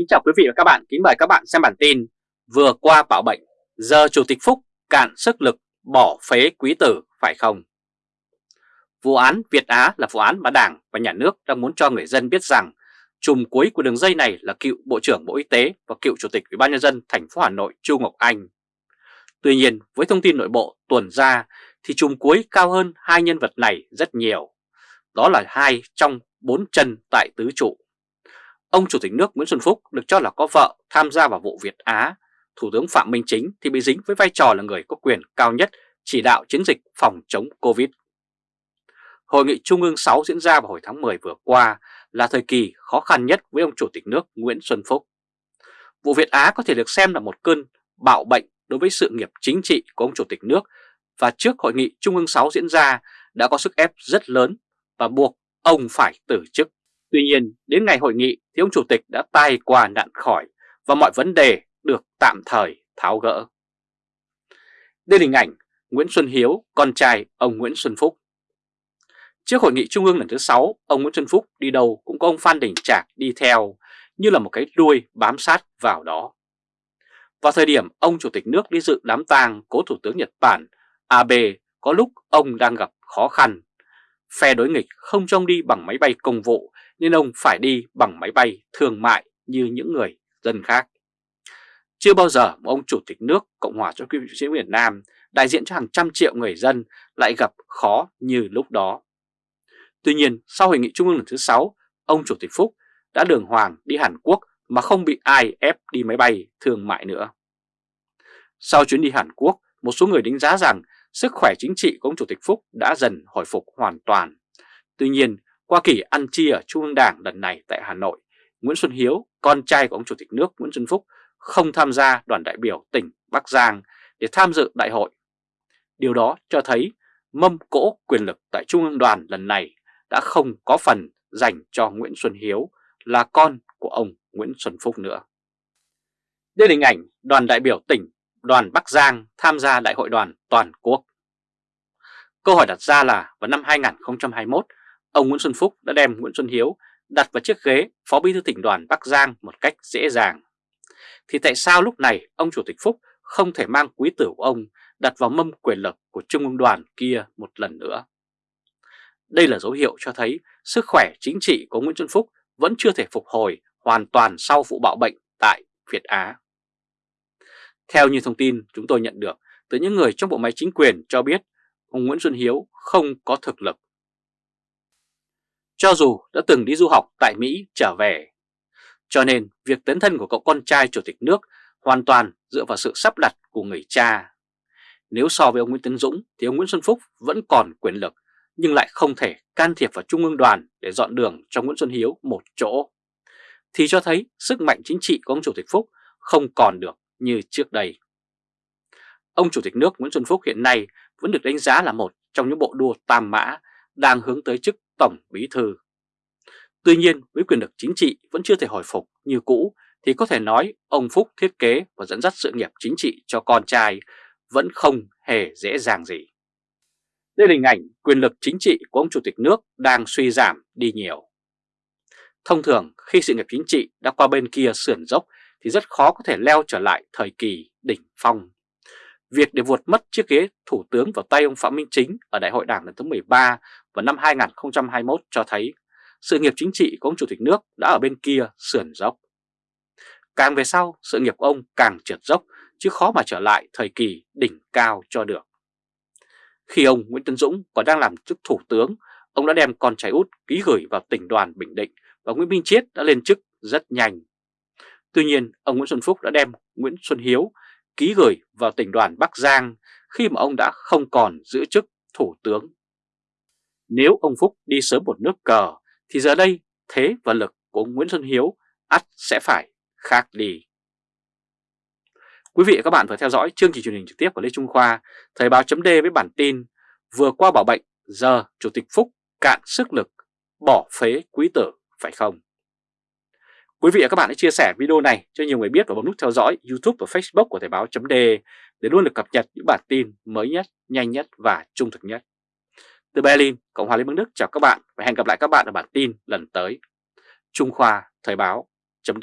Kính chào quý vị và các bạn, kính mời các bạn xem bản tin Vừa qua bảo bệnh, giờ Chủ tịch Phúc cạn sức lực bỏ phế quý tử phải không? Vụ án Việt Á là vụ án mà Đảng và Nhà nước đang muốn cho người dân biết rằng chùm cuối của đường dây này là cựu Bộ trưởng Bộ Y tế và cựu Chủ tịch Ủy ban nhân dân thành phố Hà Nội Chu Ngọc Anh. Tuy nhiên, với thông tin nội bộ tuần ra thì chùm cuối cao hơn hai nhân vật này rất nhiều. Đó là hai trong bốn chân tại tứ trụ. Ông Chủ tịch nước Nguyễn Xuân Phúc được cho là có vợ tham gia vào vụ Việt Á. Thủ tướng Phạm Minh Chính thì bị dính với vai trò là người có quyền cao nhất chỉ đạo chiến dịch phòng chống Covid. Hội nghị Trung ương 6 diễn ra vào hồi tháng 10 vừa qua là thời kỳ khó khăn nhất với ông Chủ tịch nước Nguyễn Xuân Phúc. Vụ Việt Á có thể được xem là một cơn bạo bệnh đối với sự nghiệp chính trị của ông Chủ tịch nước và trước Hội nghị Trung ương 6 diễn ra đã có sức ép rất lớn và buộc ông phải từ chức. Tuy nhiên, đến ngày hội nghị thì ông Chủ tịch đã tai qua nạn khỏi và mọi vấn đề được tạm thời tháo gỡ. Đây là hình ảnh Nguyễn Xuân Hiếu, con trai ông Nguyễn Xuân Phúc. Trước hội nghị trung ương lần thứ 6, ông Nguyễn Xuân Phúc đi đâu cũng có ông Phan Đình Trạc đi theo như là một cái đuôi bám sát vào đó. Vào thời điểm ông Chủ tịch nước đi dự đám tang cố Thủ tướng Nhật Bản Abe có lúc ông đang gặp khó khăn. Phe đối nghịch không cho ông đi bằng máy bay công vụ nên ông phải đi bằng máy bay thương mại như những người dân khác. Chưa bao giờ một ông Chủ tịch nước Cộng hòa cho Quốc sĩ Việt Nam đại diện cho hàng trăm triệu người dân lại gặp khó như lúc đó. Tuy nhiên, sau hội nghị trung ương lần thứ 6, ông Chủ tịch Phúc đã đường hoàng đi Hàn Quốc mà không bị ai ép đi máy bay thương mại nữa. Sau chuyến đi Hàn Quốc, một số người đánh giá rằng sức khỏe chính trị của ông Chủ tịch Phúc đã dần hồi phục hoàn toàn. Tuy nhiên, qua kỳ ăn chia ở Trung ương Đảng lần này tại Hà Nội, Nguyễn Xuân Hiếu, con trai của ông Chủ tịch nước Nguyễn Xuân Phúc, không tham gia đoàn đại biểu tỉnh Bắc Giang để tham dự đại hội. Điều đó cho thấy mâm cỗ quyền lực tại Trung ương đoàn lần này đã không có phần dành cho Nguyễn Xuân Hiếu là con của ông Nguyễn Xuân Phúc nữa. Đây là hình ảnh đoàn đại biểu tỉnh đoàn Bắc Giang tham gia đại hội đoàn toàn quốc. Câu hỏi đặt ra là vào năm 2021, ông Nguyễn Xuân Phúc đã đem Nguyễn Xuân Hiếu đặt vào chiếc ghế Phó Bí thư tỉnh đoàn Bắc Giang một cách dễ dàng. Thì tại sao lúc này ông Chủ tịch Phúc không thể mang quý tử của ông đặt vào mâm quyền lực của Trung ương đoàn kia một lần nữa? Đây là dấu hiệu cho thấy sức khỏe chính trị của Nguyễn Xuân Phúc vẫn chưa thể phục hồi hoàn toàn sau vụ bạo bệnh tại Việt Á. Theo như thông tin chúng tôi nhận được từ những người trong bộ máy chính quyền cho biết, ông Nguyễn Xuân Hiếu không có thực lực. Cho dù đã từng đi du học tại Mỹ trở về, cho nên việc tấn thân của cậu con trai chủ tịch nước hoàn toàn dựa vào sự sắp đặt của người cha. Nếu so với ông Nguyễn Tấn Dũng thì ông Nguyễn Xuân Phúc vẫn còn quyền lực nhưng lại không thể can thiệp vào Trung ương đoàn để dọn đường cho Nguyễn Xuân Hiếu một chỗ. Thì cho thấy sức mạnh chính trị của ông Chủ tịch Phúc không còn được như trước đây. Ông Chủ tịch nước Nguyễn Xuân Phúc hiện nay vẫn được đánh giá là một trong những bộ đua tam mã đang hướng tới chức Tổng Bí Thư. Tuy nhiên, với quyền lực chính trị vẫn chưa thể hồi phục như cũ, thì có thể nói ông Phúc thiết kế và dẫn dắt sự nghiệp chính trị cho con trai vẫn không hề dễ dàng gì. Đây là hình ảnh quyền lực chính trị của ông Chủ tịch nước đang suy giảm đi nhiều. Thông thường, khi sự nghiệp chính trị đã qua bên kia sườn dốc, thì rất khó có thể leo trở lại thời kỳ đỉnh phong. Việc để vụt mất chiếc ghế thủ tướng vào tay ông Phạm Minh Chính ở Đại hội Đảng lần thứ 13 vào năm 2021 cho thấy sự nghiệp chính trị của ông Chủ tịch nước đã ở bên kia sườn dốc. Càng về sau, sự nghiệp của ông càng trượt dốc chứ khó mà trở lại thời kỳ đỉnh cao cho được. Khi ông Nguyễn Tân Dũng còn đang làm chức thủ tướng, ông đã đem con trai út ký gửi vào tỉnh đoàn Bình Định và Nguyễn Minh Chiết đã lên chức rất nhanh. Tuy nhiên, ông Nguyễn Xuân Phúc đã đem Nguyễn Xuân Hiếu ký gửi vào tỉnh đoàn Bắc Giang khi mà ông đã không còn giữ chức thủ tướng. Nếu ông Phúc đi sớm một nước cờ thì giờ đây thế và lực của Nguyễn Xuân Hiếu ắt sẽ phải khác đi. Quý vị và các bạn vừa theo dõi chương trình truyền hình trực tiếp của Lê Trung Khoa, Thời báo chấm với bản tin Vừa qua bảo bệnh, giờ Chủ tịch Phúc cạn sức lực, bỏ phế quý tử, phải không? Quý vị và các bạn hãy chia sẻ video này cho nhiều người biết và bấm nút theo dõi YouTube và Facebook của Thời báo chấm để luôn được cập nhật những bản tin mới nhất, nhanh nhất và trung thực nhất. Từ Berlin, Cộng hòa Liên bang Đức chào các bạn và hẹn gặp lại các bạn ở bản tin lần tới. Trung Khoa Thời báo chấm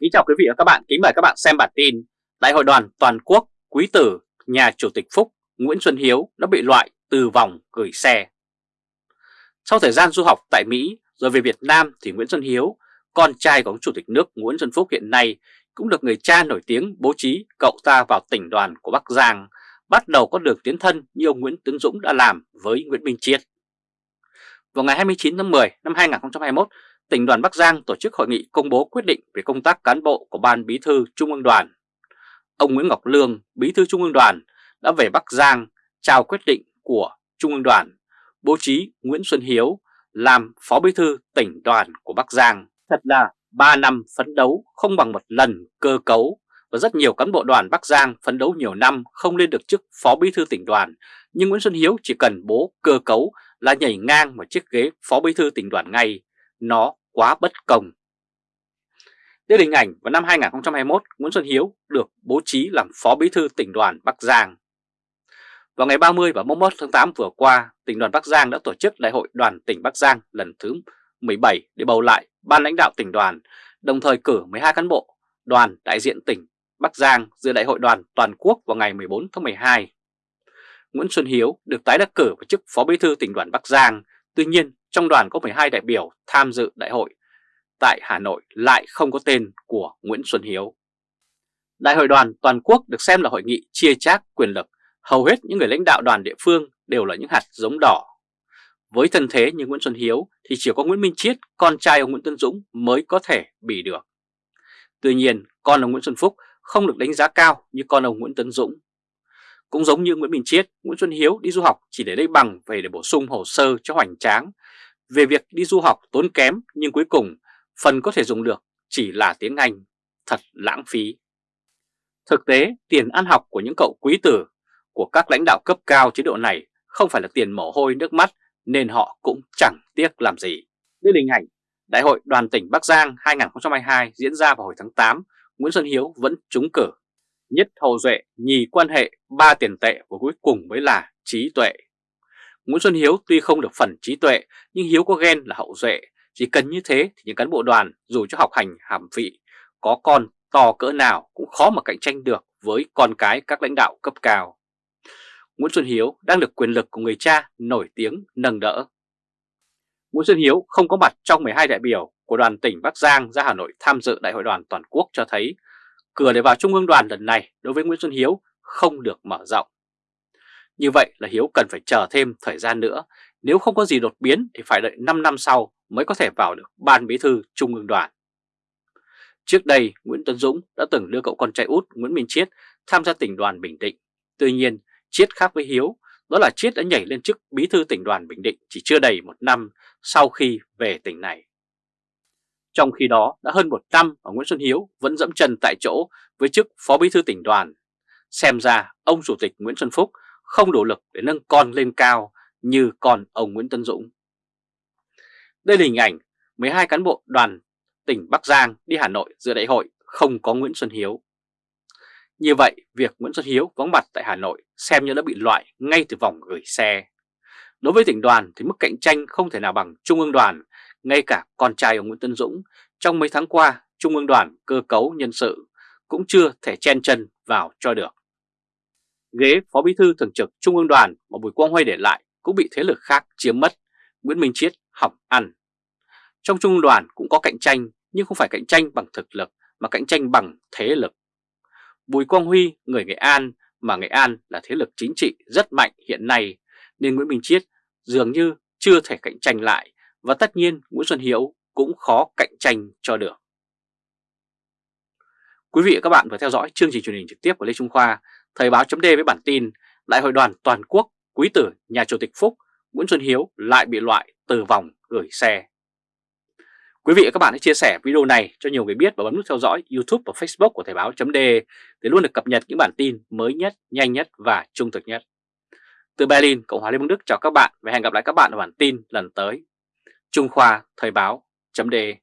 Kính chào quý vị và các bạn, kính mời các bạn xem bản tin Đại hội đoàn toàn quốc quý tử nhà Chủ tịch Phúc Nguyễn Xuân Hiếu đã bị loại từ vòng gửi xe. Sau thời gian du học tại Mỹ rồi về Việt Nam thì Nguyễn Xuân Hiếu, con trai của ông Chủ tịch nước Nguyễn Xuân Phúc hiện nay cũng được người cha nổi tiếng bố trí cậu ta vào tỉnh đoàn của Bắc Giang, bắt đầu có được tiến thân như ông Nguyễn Tấn Dũng đã làm với Nguyễn Minh Chiết. Vào ngày 29 tháng 10 năm 2021, tỉnh đoàn Bắc Giang tổ chức hội nghị công bố quyết định về công tác cán bộ của Ban Bí thư Trung ương đoàn. Ông Nguyễn Ngọc Lương, Bí thư Trung ương đoàn đã về Bắc Giang trao quyết định của Trung ương đoàn bố trí Nguyễn Xuân Hiếu làm Phó Bí thư tỉnh đoàn của Bắc Giang. Thật là 3 năm phấn đấu không bằng một lần cơ cấu và rất nhiều cán bộ đoàn Bắc Giang phấn đấu nhiều năm không lên được chức Phó Bí thư tỉnh đoàn. Nhưng Nguyễn Xuân Hiếu chỉ cần bố cơ cấu là nhảy ngang một chiếc ghế Phó Bí thư tỉnh đoàn ngay. Nó quá bất công. Đây là hình ảnh vào năm 2021, Nguyễn Xuân Hiếu được bố trí làm Phó Bí thư tỉnh đoàn Bắc Giang. Vào ngày 30 và 31 tháng 8 vừa qua, tỉnh đoàn Bắc Giang đã tổ chức Đại hội đoàn tỉnh Bắc Giang lần thứ 17 để bầu lại ban lãnh đạo tỉnh đoàn, đồng thời cử 12 cán bộ đoàn đại diện tỉnh Bắc Giang dự đại hội đoàn toàn quốc vào ngày 14 tháng 12. Nguyễn Xuân Hiếu được tái đắc cử vào chức Phó Bí thư tỉnh đoàn Bắc Giang, tuy nhiên trong đoàn có 12 đại biểu tham dự đại hội. Tại Hà Nội lại không có tên của Nguyễn Xuân Hiếu. Đại hội đoàn toàn quốc được xem là hội nghị chia chác quyền lực. Hầu hết những người lãnh đạo đoàn địa phương đều là những hạt giống đỏ. Với thân thế như Nguyễn Xuân Hiếu thì chỉ có Nguyễn Minh Chiết, con trai ông Nguyễn Tân Dũng mới có thể bị được. Tuy nhiên, con ông Nguyễn Xuân Phúc không được đánh giá cao như con ông Nguyễn Tấn Dũng. Cũng giống như Nguyễn Minh Chiết, Nguyễn Xuân Hiếu đi du học chỉ để lấy bằng về để bổ sung hồ sơ cho hoành tráng về việc đi du học tốn kém nhưng cuối cùng phần có thể dùng được chỉ là tiếng Anh, thật lãng phí. Thực tế, tiền ăn học của những cậu quý tử của các lãnh đạo cấp cao chế độ này không phải là tiền mồ hôi nước mắt nên họ cũng chẳng tiếc làm gì. Đây là hình ảnh Đại hội đoàn tỉnh Bắc Giang 2022 diễn ra vào hồi tháng 8, Nguyễn Xuân Hiếu vẫn trúng cử. Nhất hầu duệ, nhì quan hệ, ba tiền tệ và cuối cùng mới là trí tuệ. Nguyễn Xuân Hiếu tuy không được phần trí tuệ nhưng Hiếu có ghen là hậu duệ. Chỉ cần như thế thì những cán bộ đoàn dù cho học hành hàm vị có con to cỡ nào cũng khó mà cạnh tranh được với con cái các lãnh đạo cấp cao. Nguyễn Xuân Hiếu đang được quyền lực của người cha nổi tiếng nâng đỡ. Nguyễn Xuân Hiếu không có mặt trong 12 đại biểu của đoàn tỉnh Bắc Giang ra Hà Nội tham dự Đại hội đoàn toàn quốc cho thấy cửa để vào Trung ương đoàn lần này đối với Nguyễn Xuân Hiếu không được mở rộng. Như vậy là Hiếu cần phải chờ thêm thời gian nữa, nếu không có gì đột biến thì phải đợi 5 năm sau mới có thể vào được Ban Bí thư Trung ương đoàn. Trước đây, Nguyễn Tuấn Dũng đã từng đưa cậu con trai út Nguyễn Minh Chiết tham gia tỉnh đoàn Bình Định. Tuy nhiên, Chiết khác với Hiếu, đó là Chiết đã nhảy lên chức Bí thư tỉnh đoàn Bình Định chỉ chưa đầy một năm sau khi về tỉnh này. Trong khi đó, đã hơn một năm mà Nguyễn Xuân Hiếu vẫn dẫm chân tại chỗ với chức Phó Bí thư tỉnh đoàn. Xem ra, ông Chủ tịch Nguyễn Xuân Phúc không đủ lực để nâng con lên cao như con ông Nguyễn Tân Dũng. Đây là hình ảnh 12 cán bộ đoàn tỉnh Bắc Giang đi Hà Nội dự đại hội không có Nguyễn Xuân Hiếu. Như vậy, việc Nguyễn Xuân Hiếu vắng mặt tại Hà Nội xem như đã bị loại ngay từ vòng gửi xe. Đối với tỉnh đoàn thì mức cạnh tranh không thể nào bằng Trung ương đoàn, ngay cả con trai ông Nguyễn Tân Dũng trong mấy tháng qua Trung ương đoàn cơ cấu nhân sự cũng chưa thể chen chân vào cho được. Ghế Phó Bí thư Thường trực Trung ương đoàn mà Bùi Quang Huy để lại cũng bị thế lực khác chiếm mất, Nguyễn Minh Chiết hỏng ăn. Trong Trung ương đoàn cũng có cạnh tranh nhưng không phải cạnh tranh bằng thực lực mà cạnh tranh bằng thế lực. Bùi Quang Huy, người Nghệ An mà Nghệ An là thế lực chính trị rất mạnh hiện nay nên Nguyễn Minh Chiết dường như chưa thể cạnh tranh lại và tất nhiên Nguyễn Xuân Hiếu cũng khó cạnh tranh cho được. Quý vị và các bạn vừa theo dõi chương trình truyền hình trực tiếp của Lê Trung Khoa, Thời báo chấm với bản tin Đại hội đoàn toàn quốc quý tử nhà Chủ tịch Phúc Nguyễn Xuân Hiếu lại bị loại từ vòng gửi xe. Quý vị và các bạn hãy chia sẻ video này cho nhiều người biết và bấm nút theo dõi YouTube và Facebook của Thời báo .de để luôn được cập nhật những bản tin mới nhất, nhanh nhất và trung thực nhất. Từ Berlin, Cộng hòa Liên bang Đức chào các bạn và hẹn gặp lại các bạn ở bản tin lần tới. Trung Khoa Thời báo .de.